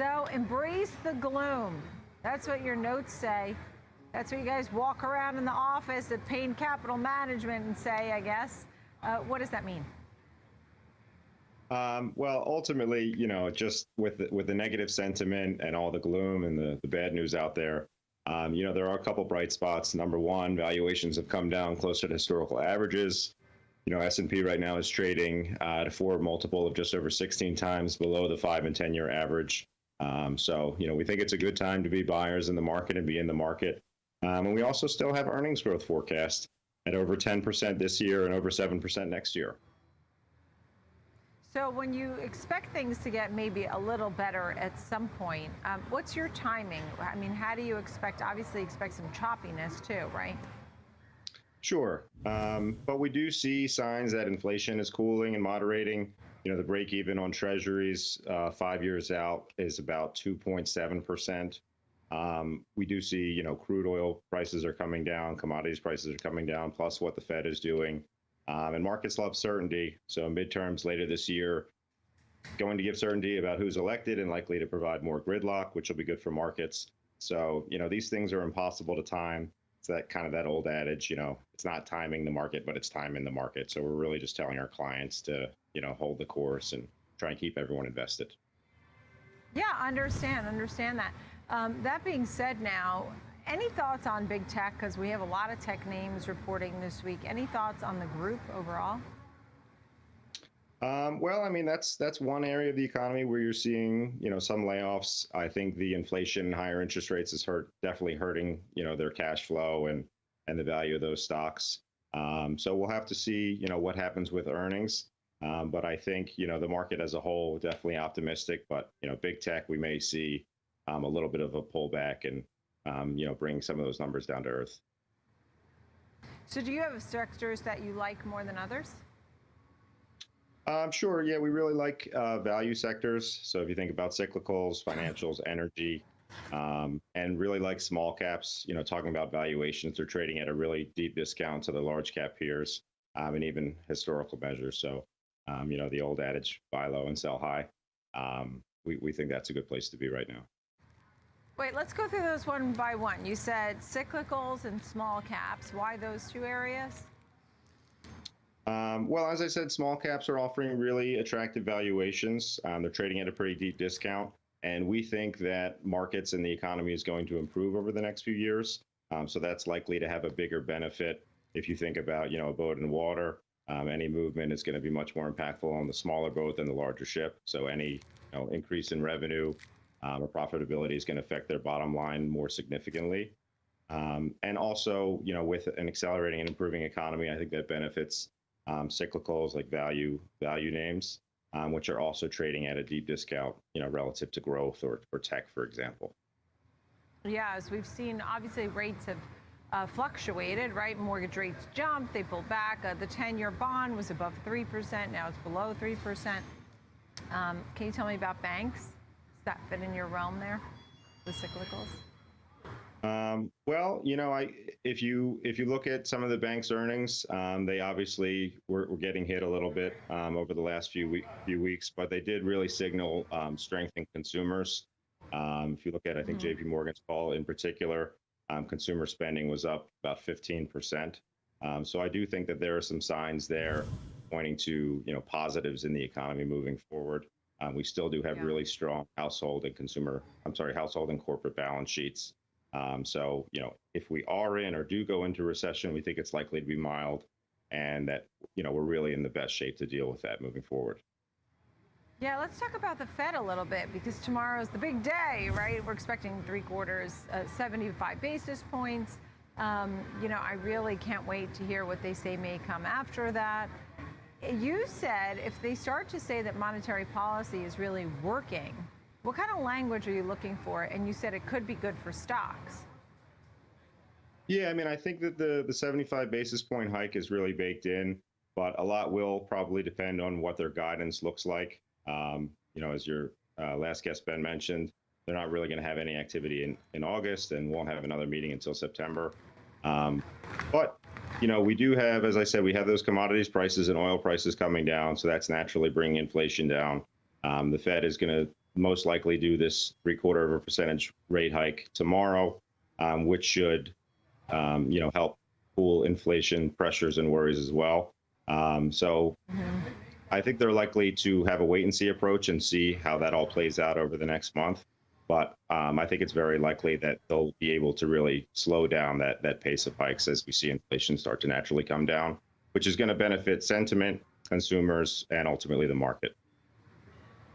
So embrace the gloom. That's what your notes say. That's what you guys walk around in the office at Payne Capital Management and say, I guess. Uh, what does that mean? Um, well, ultimately, you know, just with the, with the negative sentiment and all the gloom and the, the bad news out there, um, you know, there are a couple bright spots. Number one, valuations have come down closer to historical averages. You know, S&P right now is trading uh, at a forward multiple of just over 16 times below the five and 10 year average. Um, so, you know, we think it's a good time to be buyers in the market and be in the market. Um, and we also still have earnings growth forecast at over 10% this year and over 7% next year. So when you expect things to get maybe a little better at some point, um, what's your timing? I mean, how do you expect, obviously expect some choppiness too, right? Sure. Um, but we do see signs that inflation is cooling and moderating. You know, the break even on treasuries uh, five years out is about 2.7%. Um, we do see, you know, crude oil prices are coming down, commodities prices are coming down, plus what the Fed is doing. Um, and markets love certainty. So midterms later this year, going to give certainty about who's elected and likely to provide more gridlock, which will be good for markets. So, you know, these things are impossible to time. It's that kind of that old adage, you know, it's not timing the market, but it's timing in the market. So we're really just telling our clients to, you know, hold the course and try and keep everyone invested. Yeah, understand, understand that. Um, that being said now, any thoughts on big tech? Because we have a lot of tech names reporting this week. Any thoughts on the group overall? Um, well, I mean that's that's one area of the economy where you're seeing you know some layoffs. I think the inflation and higher interest rates is hurt definitely hurting you know their cash flow and and the value of those stocks. Um, so we'll have to see you know what happens with earnings. Um, but I think you know the market as a whole definitely optimistic. But you know big tech we may see um, a little bit of a pullback and um, you know, bring some of those numbers down to earth. So do you have sectors that you like more than others? Um, sure. Yeah, we really like uh, value sectors. So if you think about cyclicals, financials, energy, um, and really like small caps, you know, talking about valuations, they're trading at a really deep discount to the large cap peers um, and even historical measures. So, um, you know, the old adage, buy low and sell high. Um, we, we think that's a good place to be right now. Wait, let's go through those one by one. You said cyclicals and small caps. Why those two areas? Um, well, as I said, small caps are offering really attractive valuations. Um, they're trading at a pretty deep discount. And we think that markets and the economy is going to improve over the next few years. Um, so that's likely to have a bigger benefit if you think about, you know, a boat in water. Um, any movement is going to be much more impactful on the smaller boat than the larger ship. So any you know, increase in revenue um, or profitability is going to affect their bottom line more significantly. Um, and also, you know, with an accelerating and improving economy, I think that benefits um, cyclicals like value value names, um, which are also trading at a deep discount, you know, relative to growth or, or tech, for example. Yeah, as we've seen, obviously rates have uh, fluctuated, right? Mortgage rates jumped, they pulled back. Uh, the 10-year bond was above 3%, now it's below 3%. Um, can you tell me about banks? Does that fit in your realm there, the cyclicals? Um, well, you know, I if you if you look at some of the bank's earnings, um, they obviously were, were, getting hit a little bit um, over the last few week, few weeks, but they did really signal um, strength in consumers. Um, if you look at, I think mm-hmm. J.P. Morgan's call in particular, um, consumer spending was up about 15 percent. so I do think that there are some signs there pointing to you know positives in the economy moving forward. Um, we still do have yeah. really strong household and consumer, I'm sorry, household and corporate balance sheets. Um, so, you know, if we are in or do go into recession, we think it's likely to be mild and that, you know, we're really in the best shape to deal with that moving forward. Yeah, let's talk about the Fed a little bit because tomorrow is the big day, right? We're expecting three quarters, uh, 75 basis points. Um, you know, I really can't wait to hear what they say may come after that. You said if they start to say that monetary policy is really working, what kind of language are you looking for? And you said it could be good for stocks. Yeah, I mean, I think that the, the 75 basis point hike is really baked in, but a lot will probably depend on what their guidance looks like. Um, you know, as your uh, last guest, Ben, mentioned, they're not really going to have any activity in, in August and won't have another meeting until September. Um, but you know, we do have, as I said, we have those commodities prices and oil prices coming down, so that's naturally bringing inflation down. Um, the Fed is going to most likely do this three quarter of a percentage rate hike tomorrow, um, which should, um, you know, help cool inflation pressures and worries as well. Um, so I think they're likely to have a wait and see approach and see how that all plays out over the next month. But um, I think it's very likely that they'll be able to really slow down that that pace of hikes as we see inflation start to naturally come down, which is going to benefit sentiment, consumers, and ultimately the market.